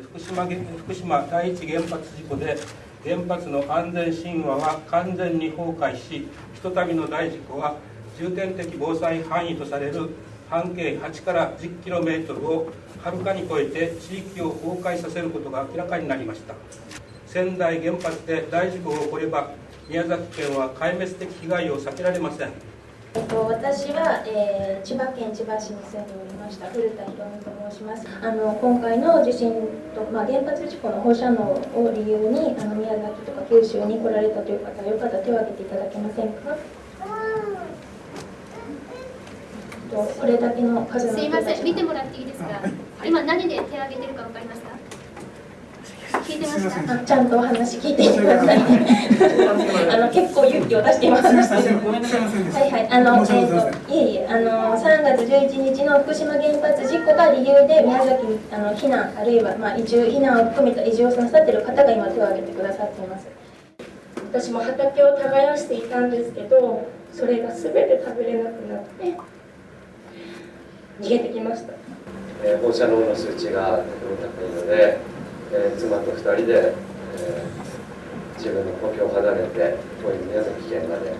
福島福島第一原発事故で原発の安全神話は完全に崩壊しひとたびの大事故は重点的防災範囲とされる半径8から 10km をはるかに超えて地域を崩壊させることが明らかになりました。仙台原発で大事故が起これば宮崎県は壊滅的被害を避けられません。えっと、私は、えー、千葉県千葉市に住んでおりました古田博美と申します。あの今回の地震と、まあ、原発事故の放射能を理由にあの宮崎とか九州に来られたという方よかったら手を挙げていただけませんか？これだけの数のすいません見てもらっていいですか？今何で手を挙げてるか分かりますか？聞いてましたちゃんとお話聞いてくださいあの結構勇気を出しています。はいはい、あの、えっ、ー、と、いえいえ、あの、3月11日の福島原発事故が理由で宮崎にあの避難あるいはまあ移住避難を含めた移住をなさっている方が今手を挙げてくださっています。私も畑を耕していたんですけど、それがすべて食べれなくなって逃げてきました。えー、放射能の数値がとても高いので、えー、妻と2人で、えー、自分の故郷を離れて遠い宮崎県まで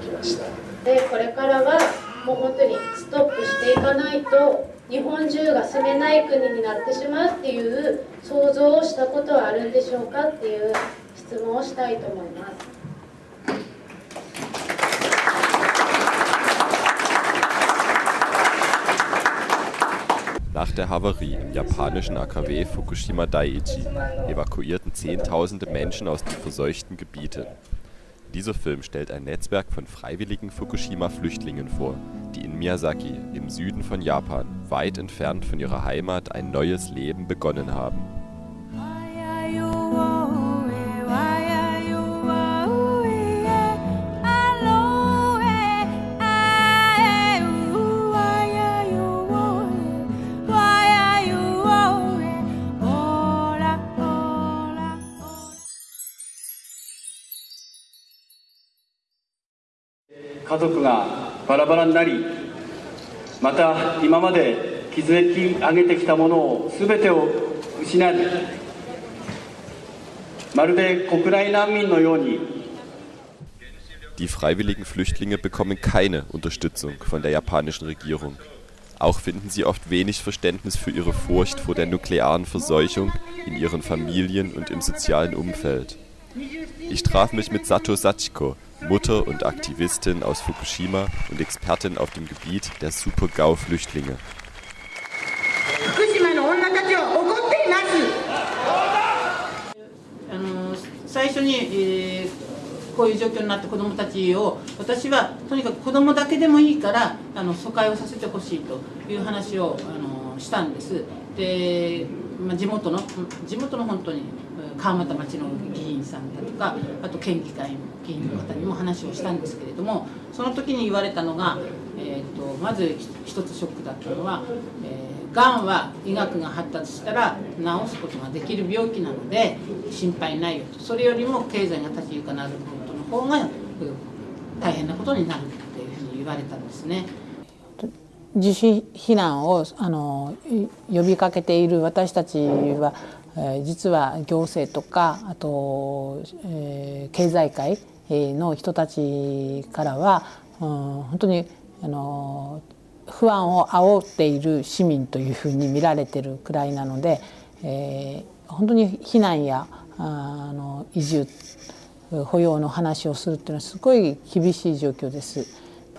来ましたでこれからはもう本当にストップしていかないと日本中が住めない国になってしまうっていう想像をしたことはあるんでしょうかっていう質問をしたいと思います。Der Havarie im japanischen AKW Fukushima Daiichi evakuierten Zehntausende Menschen aus den verseuchten Gebieten. Dieser Film stellt ein Netzwerk von freiwilligen Fukushima-Flüchtlingen vor, die in Miyazaki, im Süden von Japan, weit entfernt von ihrer Heimat, ein neues Leben begonnen haben. になりまた今まで築き上げてきたものを全てを失いまるで国内難民のように Die freiwilligen Flüchtlinge bekommen keine Unterstützung von der japanischen Regierung. Auch finden sie oft wenig Verständnis für ihre Furcht vor der nuklearen Verseuchung in ihren Familien und im sozialen Umfeld. Ich traf mich mit Sato Sachiko, Mutter und Aktivistin aus Fukushima und Expertin auf dem Gebiet der Super-GAU-Flüchtlinge. 最初に、えー、こういう状況になった子どもたちを私はとにかく子どもだけでもいいからあの疎開をさせてほしいという話をあのしたんです。で、まあ、地元の地元の本当にえ川俣町の議員さんだとかあと県議会の議員の方にも話をしたんですけれどもその時に言われたのが、えーと、まず一つショックだったのは、えー、がんは医学が発達したら治すことができる病気なので心配ないよとそれよりも経済が立ち行かなることの方が大変なことになるっていうふうに言われたんですね。自主避難をあの呼びかけている私たちは実は行政とかあと、えー、経済界の人たちからは、うん、本当にあの不安を煽っている市民というふうに見られてるくらいなので、えー、本当に避難やあの移住保養の話をするっていうのはすごい厳しい状況です。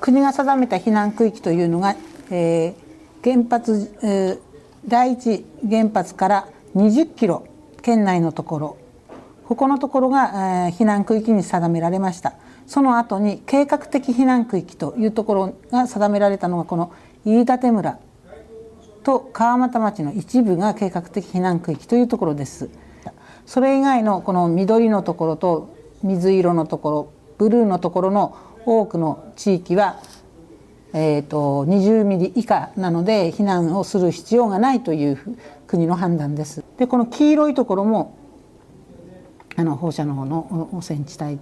国が定めた避難区域というのが、えー、原発、えー、第一原発から20キロ県内のところ。ここのところが、えー、避難区域に定められました。その後に計画的避難区域というところが定められたのがこの飯舘村と川俣町の一部が計画的避難区域というところです。それ以外のこの緑のところと水色のところブルーのところの多くの地域はえーと、20ミリ以下なので避難をする必要がないという国の判断です。でこの黄色いところもあの放射能の汚染地帯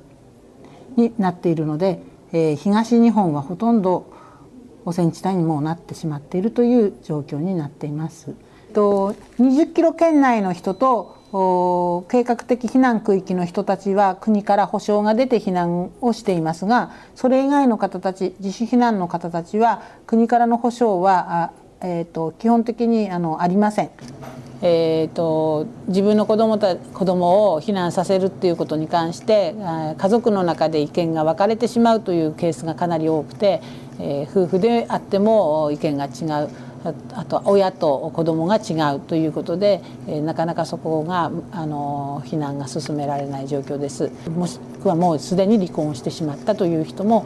になっているので、えー、東日本はほとんど汚染地帯にもなってしまっているという状況になっています。と20キロ圏内の人と計画的避難区域の人たちは国から保証が出て避難をしていますがそれ以外の方たち自主避難の方たちは国からの保証はえーと、基本的にあのありません。えーと、自分の子供た子供を避難させるっていうことに関して家族の中で意見が分かれてしまうというケースがかなり多くて、えー、夫婦であっても意見が違う。あと親と子供が違うということで、えなかなかそこがあの避難が進められない状況です。もしくはもうすでに離婚してしまったという人も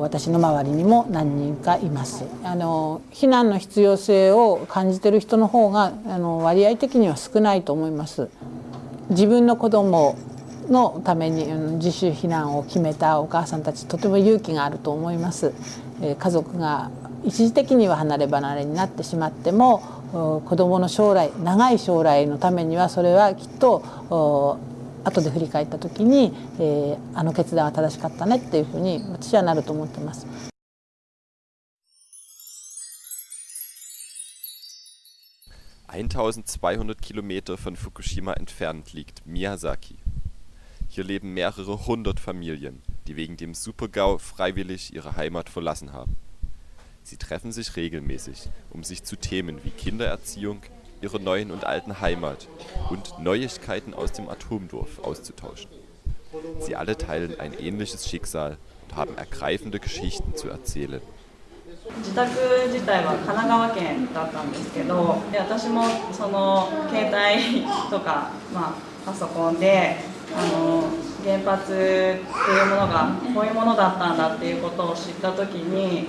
私の周りにも何人かいます。あの避難の必要性を感じている人の方があの割合的には少ないと思います。自分の子供のために自主避難を決めたお母さんたちとても勇気があると思います。家族が一時的には離れ離れになってしまっても子どもの将来長い将来のためにはそれはきっと後で振り返った時に、えー、あの決断は正しかったねっていうふうに私はなると思ってます。1200 Kilometer von Fukushima entfernt liegt Miyazaki. Hier leben mehrere hundert Familien, die wegen dem Supergau freiwillig ihre Heimat verlassen haben. Sie treffen sich regelmäßig, um sich zu Themen wie Kindererziehung, ihrer neuen und alten Heimat und Neuigkeiten aus dem Atomdorf auszutauschen. Sie alle teilen ein ähnliches Schicksal und haben ergreifende Geschichten zu erzählen. 自宅自体は神奈川県だったんですけどで私もその携帯とか、まあ、パソコンであの原発っていうものがこういうものだったんだっていうことを知った時に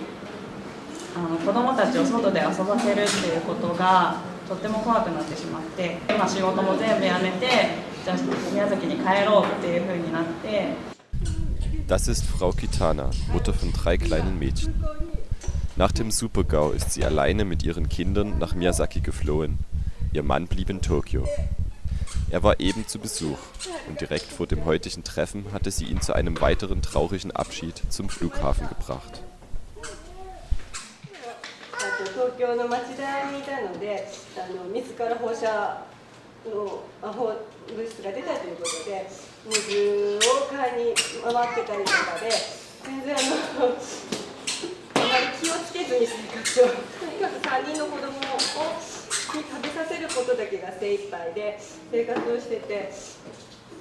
あの子どもたちを外で遊ばせるっていうことがとっても怖くなってしまって今仕事も全部やめてじゃあ宮崎に帰ろうっていうふうになって Das ist Frau Kitana, Mutter von drei kleinen Mädchen. Nach dem Supergau ist sie alleine mit ihren Kindern nach Miyazaki geflohen. Ihr Mann blieb in Tokio. Er war eben zu Besuch und direkt vor dem heutigen Treffen hatte sie ihn zu einem weiteren traurigen Abschied zum Flughafen gebracht. 東京の町田にいたのであの自ら放射の放物質が出たということで水を買いに回ってたりとかで全然あのあまり気をつけずに生活をとにかく3人の子供をに食べさせることだけが精一杯で生活をしてて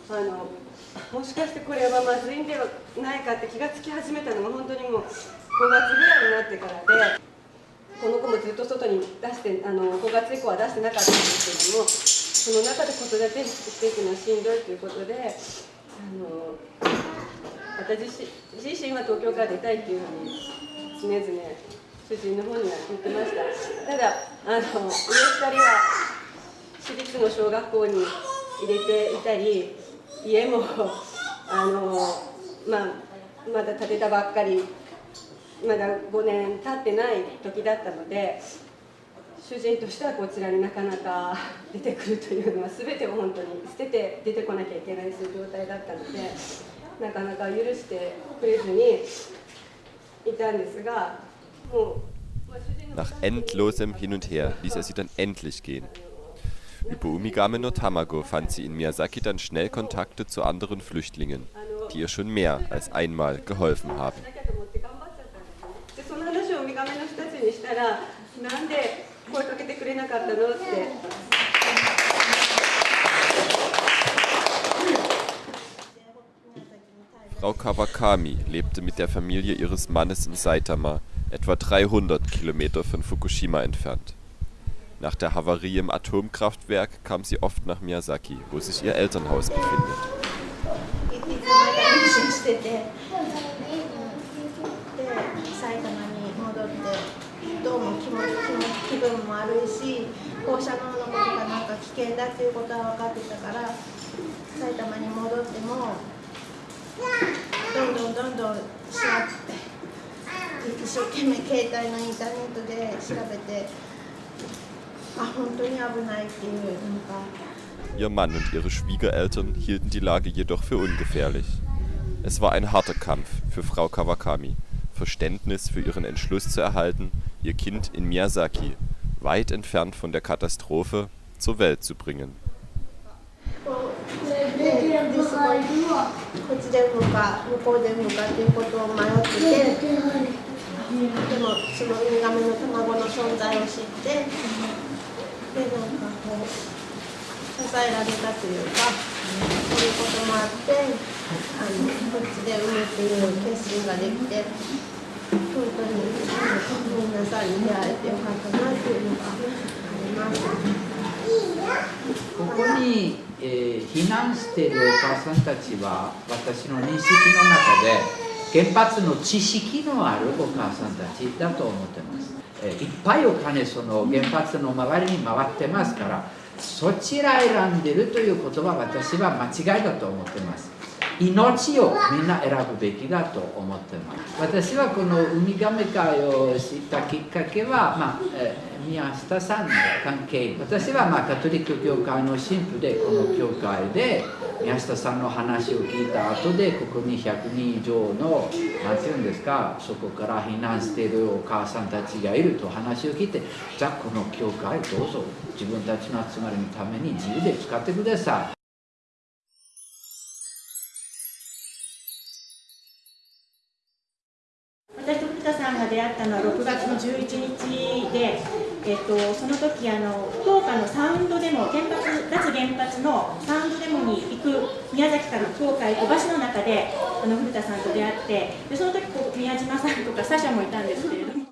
あのもしかしてこれはまずいんではないかって気がつき始めたのが本当にもう5月ぐらいになってからで。この子もずっと外に出してあの5月以降は出してなかったんですけどもその中で子育てしていくのはしんどいということであの私自身は東京から出たいっていうふうに常々主人の方には言ってました。ただあの上2人は私立の小学校に入れていたり家もあの、まあ、まだ建てたばっかりまだ5年経ってない時だったので主人としてはこちらになかなか出てくるというのは全てを本当に捨てて出てこなきゃいけないそういう状態だったのでなかなか許してくれずにいたんですがもう。Nach endlosem Hin und Her ließ er sie dann endlich gehen. Über Umigame no Tamago fand sie in Miyazaki dann schnell Kontakte zu anderen Flüchtlingen, die ihr schon mehr als einmal geholfen haben. らなんで声かけてくれなかったのって。Frau Kawakami lebte mit der Familie ihres Mannes in Saitama, etwa 300 Kilometer von Fukushima entfernt. Nach der Havarie im Atomkraftwerk kam sie oft nach Miyazaki, wo sich ihr Elternhaus befindet. どうも気持ち気分も悪いし放射能のことがなんか危険だっていうことは分かってたから埼玉に戻ってもどんどんどんどん調べて一生懸命携帯のインターネットで調べてあ本当に危ないっていうなんか。Ihr Mann und ihre Schwiegereltern hielten die Lage jedoch für ungefährlich. Es war ein harter Kampf für Frau Kawakami, Verständnis für ihren Entschluss zu erhalten, ihr Kind in Miyazaki, weit entfernt von der Katastrophe, zur Welt zu bringen. こっちで産むか向こうで産むかっていうことを迷っててでもそのウミガメの卵の存在を知ってでなんかこう支えられたというかそういうこともあってあのこっちで産むっていう決心ができて本当に皆さんに出会えてよかったなっていうのがあります。ここに、えー、避難しているお母さんたちは私の認識の中で原発の知識のあるお母さんたちだと思ってます、えー、いっぱいお金その原発の周りに回ってますからそちら選んでるということは私は間違いだと思ってます命をみんな選ぶべきだと思ってます。私はこのウミガメ会を知ったきっかけは、まあえー宮下さんの関係。私はまあカトリック教会の神父でこの教会で宮下さんの話を聞いた後でここに100人以上の何て言うんですかそこから避難しているお母さんたちがいると話を聞いてじゃあこの教会どうぞ。自分たちの集まりのために自由で使ってください。えっと、その時あの福岡のサウンドデモ原発脱原発のサウンドデモに行く宮崎から福岡へ行くバスの中であの古田さんと出会ってでその時こう宮島さんとかサシャもいたんですけれども。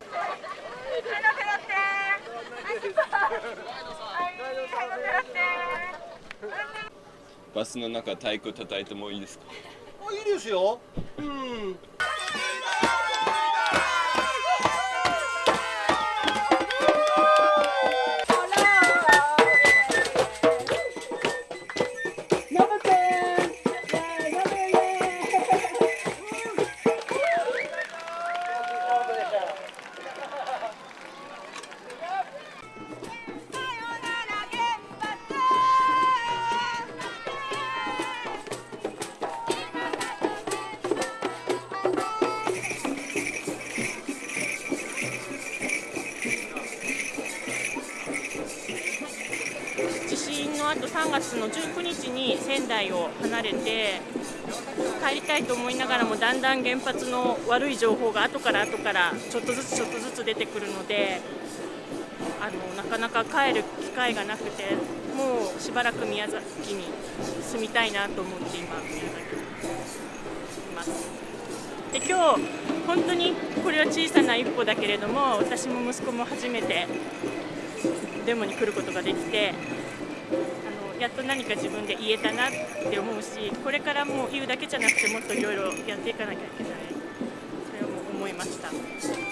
バスの中太鼓叩いてもいいですか？いいですよ。うん。月の19日に仙台を離れて帰りたいと思いながらもだんだん原発の悪い情報が後から後からちょっとずつちょっとずつ出てくるのであのなかなか帰る機会がなくてもうしばらく宮崎に住みたいなと思って今宮崎にいます。で今日本当にこれは小さな一歩だけれども私も息子も初めてデモに来ることができてやっと何か自分で言えたなって思うしこれからもう言うだけじゃなくてもっといろいろやっていかなきゃいけないそれを思いました。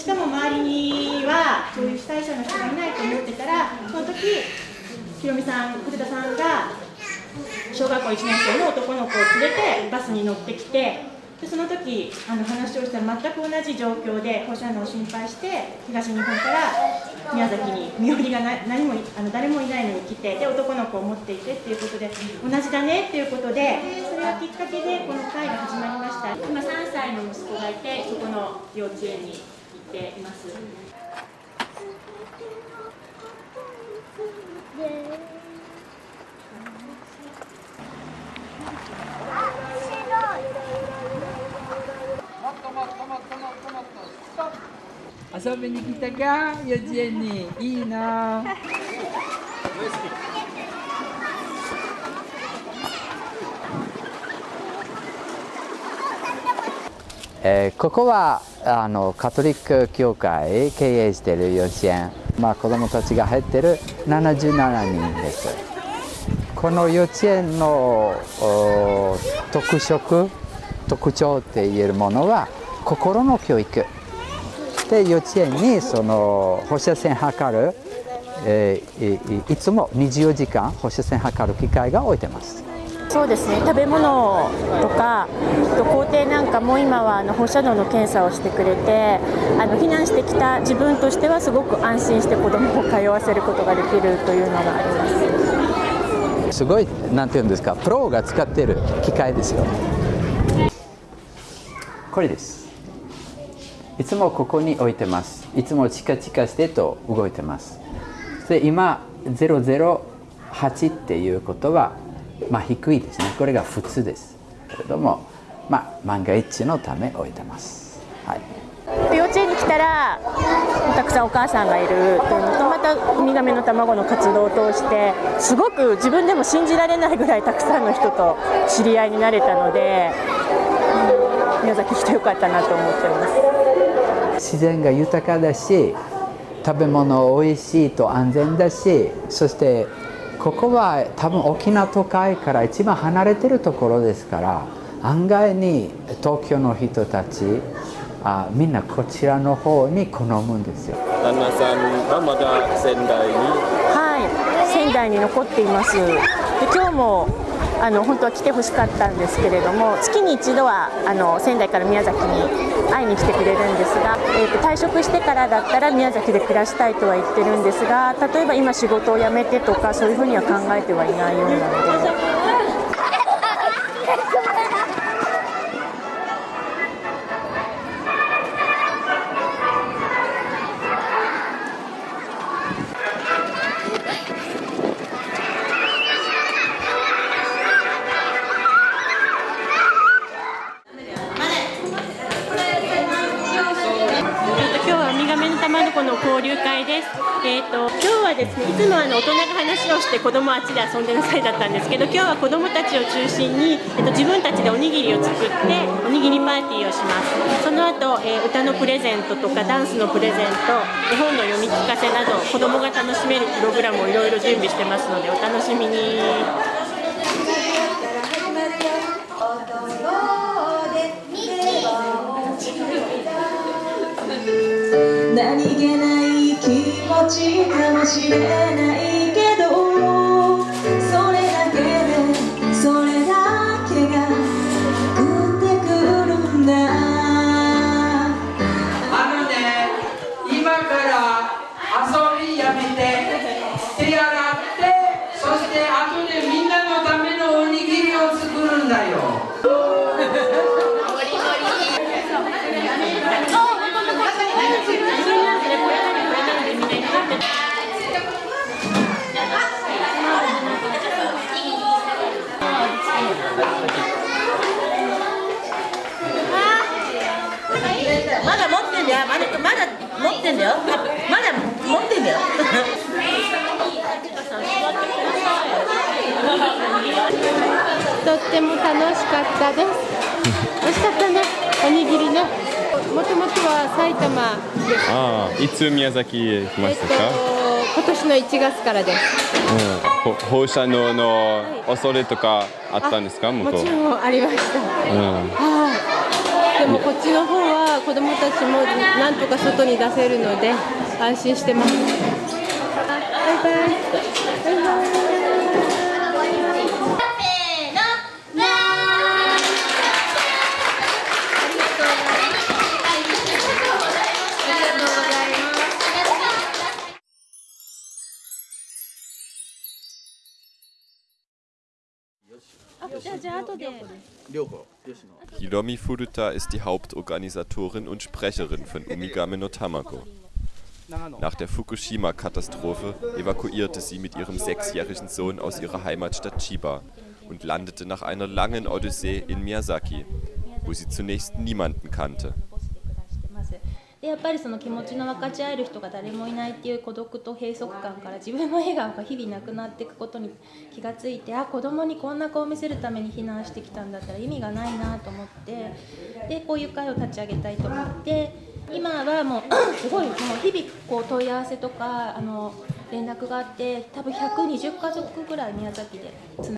しかも周りにはそういう被災者の人がいないと思ってたらその時ひろみさん古田さんが小学校1年生の男の子を連れてバスに乗ってきてでその時あの話をしたら全く同じ状況で放射能を心配して東日本から宮崎に身寄りが何もあの誰もいないのに来てで男の子を持っていてっていうことで同じだねっていうことでそれがきっかけでこの会が始まりました。今3歳の息子がいてそこの幼稚園に。っています。遊びに来たか幼稚園に。いいな。えーここはあのカトリック教会経営している幼稚園、まあ、子どもたちが入ってる77人です。この幼稚園の特色特徴って言えるものは心の教育。で幼稚園にその放射線測る、えーいいいつも24時間放射線測る機械が置いてます。そうですね。食べ物とかと校庭なんかも今はあの放射能の検査をしてくれてあの避難してきた自分としてはすごく安心して子どもを通わせることができるというのがあります。すごいなんていうんですかプロが使ってる機械ですよ。これです。いつもここに置いてます。いつもチカチカしてと動いてます。で今008っていうことはまあ低いですね。これが普通です。けれどもまあ万が一のため置いてます。はい。幼稚園に来たらたくさんお母さんがいるというのとまたウミガメの卵の活動を通してすごく自分でも信じられないぐらいたくさんの人と知り合いになれたので、うん、宮崎来てよかったなと思ってます。自然が豊かだし食べ物おいしいと安全だしそしてここは多分大きな都会から一番離れてるところですから案外に東京の人たちあみんなこちらの方に好むんですよ。旦那さんはまだ仙台に？はい。仙台に残っています。で今日もあの本当は来てほしかったんですけれども月に一度はあの仙台から宮崎に会いに来てくれるんですが、えーと、退職してからだったら宮崎で暮らしたいとは言ってるんですが例えば今仕事を辞めてとかそういうふうには考えてはいないようなので。と今日はですね、いつもあの大人が話をして子供あっちで遊んでなさいだったんですけど、今日は子供たちを中心に、えっ、と自分たちでおにぎりを作っておにぎりパーティーをします。その後、えー、歌のプレゼントとかダンスのプレゼント、絵本の読み聞かせなど子供が楽しめるプログラムをいろいろ準備してますのでお楽しみに。何気ない落ちかもしれないとっても楽しかったです。美味しかったね。おにぎりね。もともとは埼玉です。ああいつ宮崎へ来ましたか、えっと、今年の1月からです、うん、放射能の恐れとかあったんですか？もちろんありました、うん、はい。でもこっちの方は子どもたちもなんとか外に出せるので安心してます。バイバイ。バイバイ Hiromi Furuta ist die Hauptorganisatorin und Sprecherin von Umigame no Tamago. Nach der Fukushima-Katastrophe evakuierte sie mit ihrem sechsjährigen Sohn aus ihrer Heimatstadt Chiba und landete nach einer langen Odyssee in Miyazaki, wo sie zunächst niemanden kannte. でやっぱりその気持ちの分かち合える人が誰もいないっていう孤独と閉塞感から自分の笑顔が日々なくなっていくことに気がついてあ子供にこんな顔を見せるために避難してきたんだったら意味がないなと思って。でこういう会を立ち上げたいと思って。今はもう すごいもう日々こう問い合わせとかあの連絡があって多分120家族ぐらい宮崎でつな